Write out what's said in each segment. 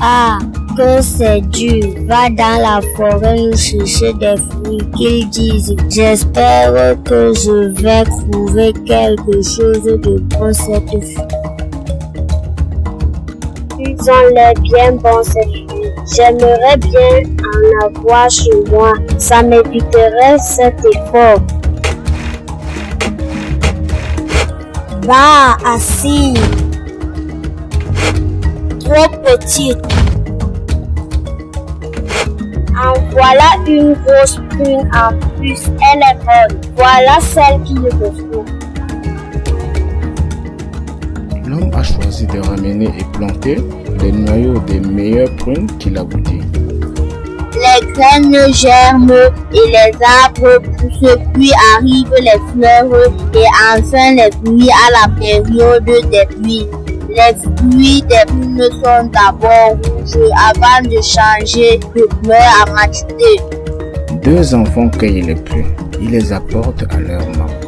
Ah, que c'est dur. Va dans la forêt chercher des fruits qu'ils disent. J'espère que je vais trouver quelque chose de bon cette fois. Ils ont l'air bien bons ces fruits. J'aimerais bien en avoir chez moi. Ça m'éviterait cet effort. Va, assis. Petite. En voilà une grosse prune en plus. Elle est bonne. Voilà celle qui me faut. L'homme a choisi de ramener et planter les noyaux des meilleures prunes qu'il a goûtées. Les graines germent et les arbres poussent, puis arrivent les fleurs et enfin les fruits à la période des pluies. Les fruits des prunes sont d'abord rouges avant de changer de couleur à maturité. Deux enfants cueillent les prunes. Ils les apportent à leur maman.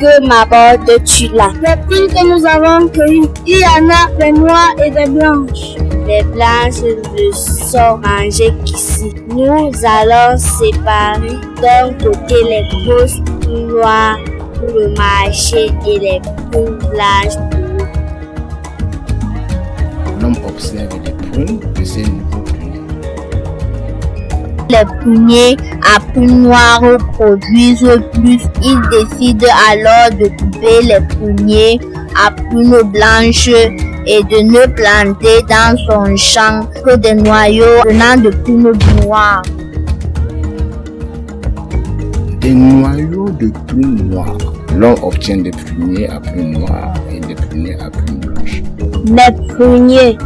Que m'apportes-tu là Les prunes que nous avons cueillies, il y en a des noires et des blanches. Les blanches ne sont mangées qu'ici. Nous allons séparer d'un côté les grosses prunes noires pour le marché et les prunes blanches pour nous. L'homme observe les prunes de nouveaux. Les pruniers à prunes noires produisent plus. Il décide alors de couper les pruniers à prunes blanches et de ne planter dans son champ que des noyaux venant de prunes noires. Des noyaux de prunes noires. L'homme obtient des pruniers à prunes noires et des pruniers à prunes blanches. Mes pruniers,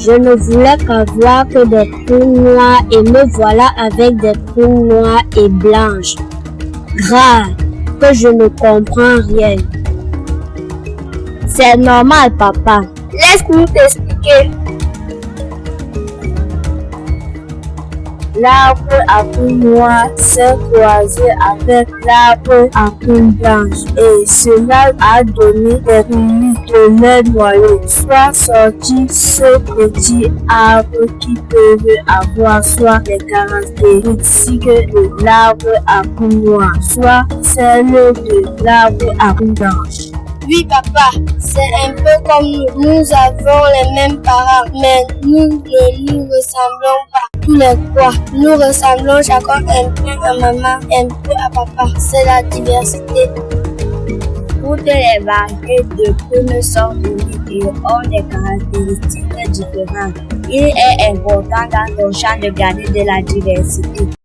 je ne voulais qu'avoir que des prunes noires et me voilà avec des prunes noires et blanches. Grave, que je ne comprends rien. C'est normal, papa. Laisse-nous t'expliquer. L'arbre à prunes noires s'est croisé avec l'arbre à prunes blanches et cela a donné des de noyau. Soit sorti ce petit arbre qui peuvent avoir soit les caractéristiques de l'arbre à noires, soit celles de l'arbre à blanches. Oui, papa, c'est un peu comme nous. Nous avons les mêmes parents, mais nous ne nous ressemblons pas. Tous les trois, nous ressemblons chacun un peu à maman, un peu à papa. C'est la diversité. Toutes les variétés de prunes sont uniques et ont des caractéristiques différentes. Il est important dans ton champ de garder de la diversité.